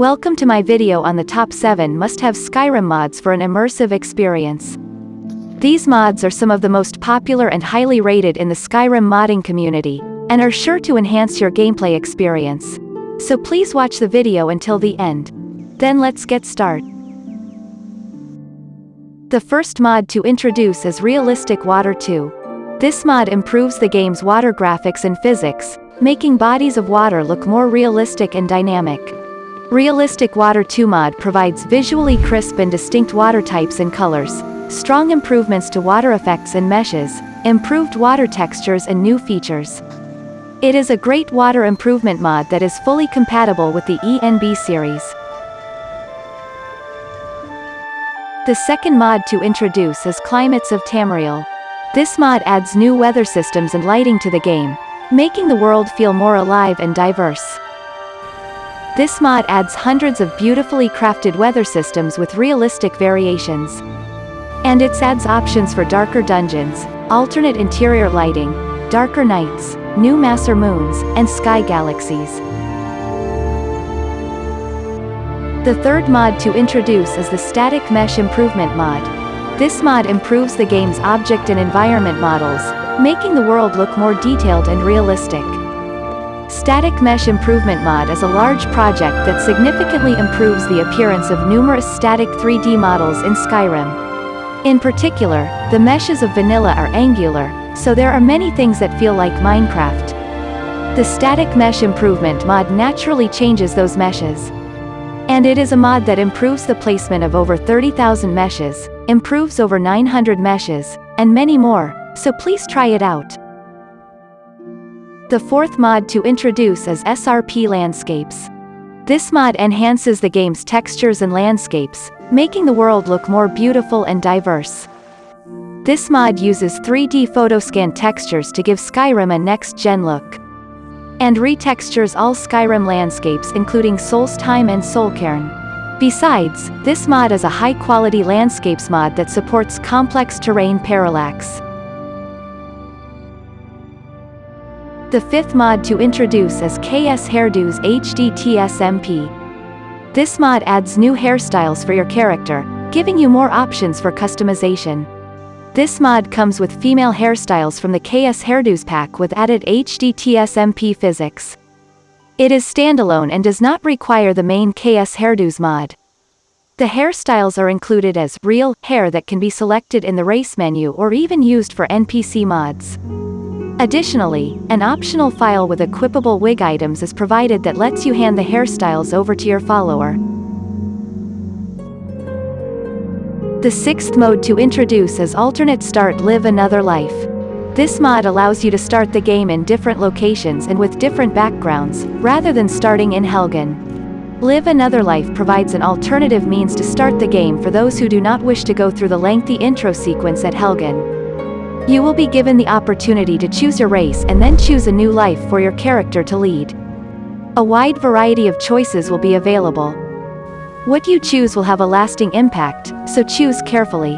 Welcome to my video on the top 7 must-have Skyrim mods for an immersive experience. These mods are some of the most popular and highly rated in the Skyrim modding community, and are sure to enhance your gameplay experience. So please watch the video until the end. Then let's get start. The first mod to introduce is Realistic Water 2. This mod improves the game's water graphics and physics, making bodies of water look more realistic and dynamic. Realistic Water 2 mod provides visually crisp and distinct water types and colors, strong improvements to water effects and meshes, improved water textures and new features. It is a great water improvement mod that is fully compatible with the ENB series. The second mod to introduce is Climates of Tamriel. This mod adds new weather systems and lighting to the game, making the world feel more alive and diverse. This mod adds hundreds of beautifully crafted weather systems with realistic variations. And it adds options for darker dungeons, alternate interior lighting, darker nights, new masser moons, and sky galaxies. The third mod to introduce is the Static Mesh Improvement mod. This mod improves the game's object and environment models, making the world look more detailed and realistic. Static Mesh Improvement Mod is a large project that significantly improves the appearance of numerous static 3D models in Skyrim. In particular, the meshes of vanilla are angular, so there are many things that feel like Minecraft. The Static Mesh Improvement mod naturally changes those meshes. And it is a mod that improves the placement of over 30,000 meshes, improves over 900 meshes, and many more, so please try it out. The fourth mod to introduce is SRP Landscapes. This mod enhances the game's textures and landscapes, making the world look more beautiful and diverse. This mod uses 3D photoscan textures to give Skyrim a next-gen look. And retextures all Skyrim landscapes including Solstheim and Solcairn. Besides, this mod is a high-quality landscapes mod that supports complex terrain parallax. The fifth mod to introduce is KS Hairdo's HDT-SMP. This mod adds new hairstyles for your character, giving you more options for customization. This mod comes with female hairstyles from the KS Hairdos pack with added HDT-SMP physics. It is standalone and does not require the main KS Hairdos mod. The hairstyles are included as real hair that can be selected in the race menu or even used for NPC mods. Additionally, an optional file with equipable wig items is provided that lets you hand the hairstyles over to your follower. The sixth mode to introduce is Alternate Start Live Another Life. This mod allows you to start the game in different locations and with different backgrounds, rather than starting in Helgen. Live Another Life provides an alternative means to start the game for those who do not wish to go through the lengthy intro sequence at Helgen. You will be given the opportunity to choose your race and then choose a new life for your character to lead. A wide variety of choices will be available. What you choose will have a lasting impact, so choose carefully.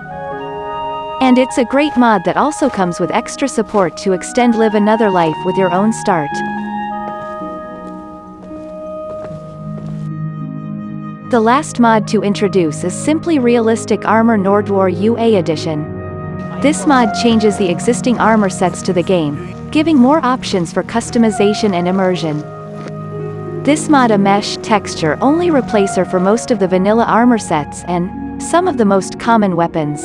And it's a great mod that also comes with extra support to extend live another life with your own start. The last mod to introduce is Simply Realistic Armor Nordwar UA Edition. This mod changes the existing armor sets to the game, giving more options for customization and immersion. This mod a mesh texture only replacer for most of the vanilla armor sets and some of the most common weapons.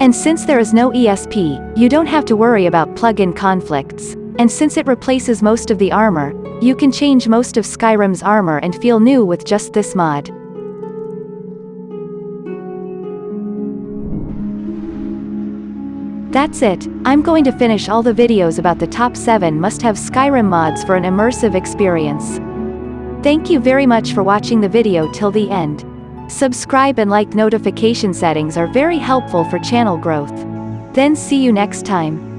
And since there is no ESP, you don't have to worry about plug-in conflicts. And since it replaces most of the armor, you can change most of Skyrim's armor and feel new with just this mod. That's it, I'm going to finish all the videos about the top 7 must-have Skyrim mods for an immersive experience. Thank you very much for watching the video till the end. Subscribe and like notification settings are very helpful for channel growth. Then see you next time.